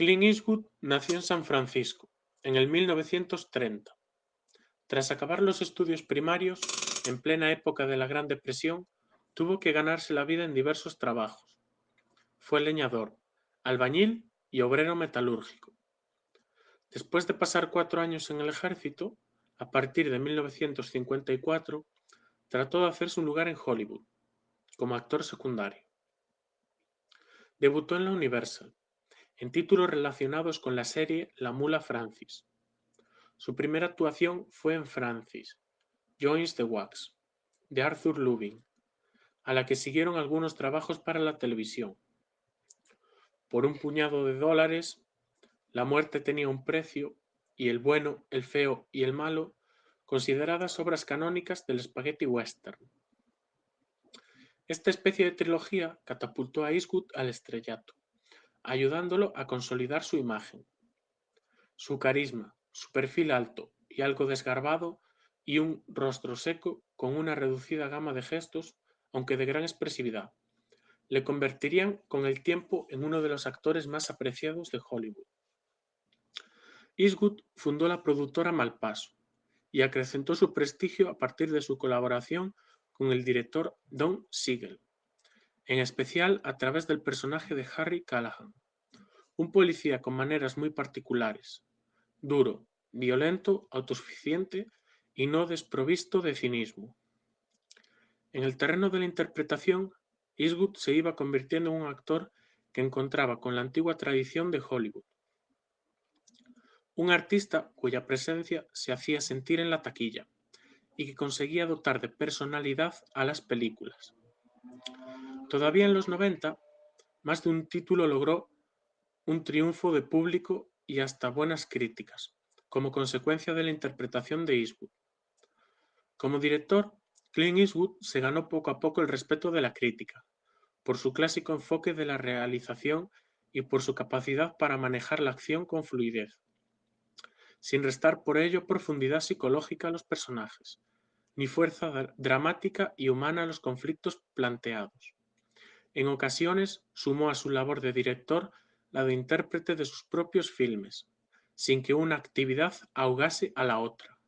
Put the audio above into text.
Clint Eastwood nació en San Francisco, en el 1930. Tras acabar los estudios primarios, en plena época de la Gran Depresión, tuvo que ganarse la vida en diversos trabajos. Fue leñador, albañil y obrero metalúrgico. Después de pasar cuatro años en el ejército, a partir de 1954, trató de hacerse un lugar en Hollywood, como actor secundario. Debutó en la Universal, en títulos relacionados con la serie La Mula Francis. Su primera actuación fue en Francis, Joins the Wax, de Arthur Lubin, a la que siguieron algunos trabajos para la televisión. Por un puñado de dólares, la muerte tenía un precio y el bueno, el feo y el malo, consideradas obras canónicas del spaghetti western. Esta especie de trilogía catapultó a Eastwood al estrellato ayudándolo a consolidar su imagen. Su carisma, su perfil alto y algo desgarbado y un rostro seco con una reducida gama de gestos, aunque de gran expresividad, le convertirían con el tiempo en uno de los actores más apreciados de Hollywood. Eastwood fundó la productora Malpaso y acrecentó su prestigio a partir de su colaboración con el director Don Siegel en especial a través del personaje de Harry Callahan, un policía con maneras muy particulares, duro, violento, autosuficiente y no desprovisto de cinismo. En el terreno de la interpretación, Eastwood se iba convirtiendo en un actor que encontraba con la antigua tradición de Hollywood. Un artista cuya presencia se hacía sentir en la taquilla y que conseguía dotar de personalidad a las películas. Todavía en los 90, más de un título logró un triunfo de público y hasta buenas críticas, como consecuencia de la interpretación de Eastwood. Como director, Clint Eastwood se ganó poco a poco el respeto de la crítica, por su clásico enfoque de la realización y por su capacidad para manejar la acción con fluidez, sin restar por ello profundidad psicológica a los personajes, ni fuerza dramática y humana a los conflictos planteados. En ocasiones sumó a su labor de director la de intérprete de sus propios filmes, sin que una actividad ahogase a la otra.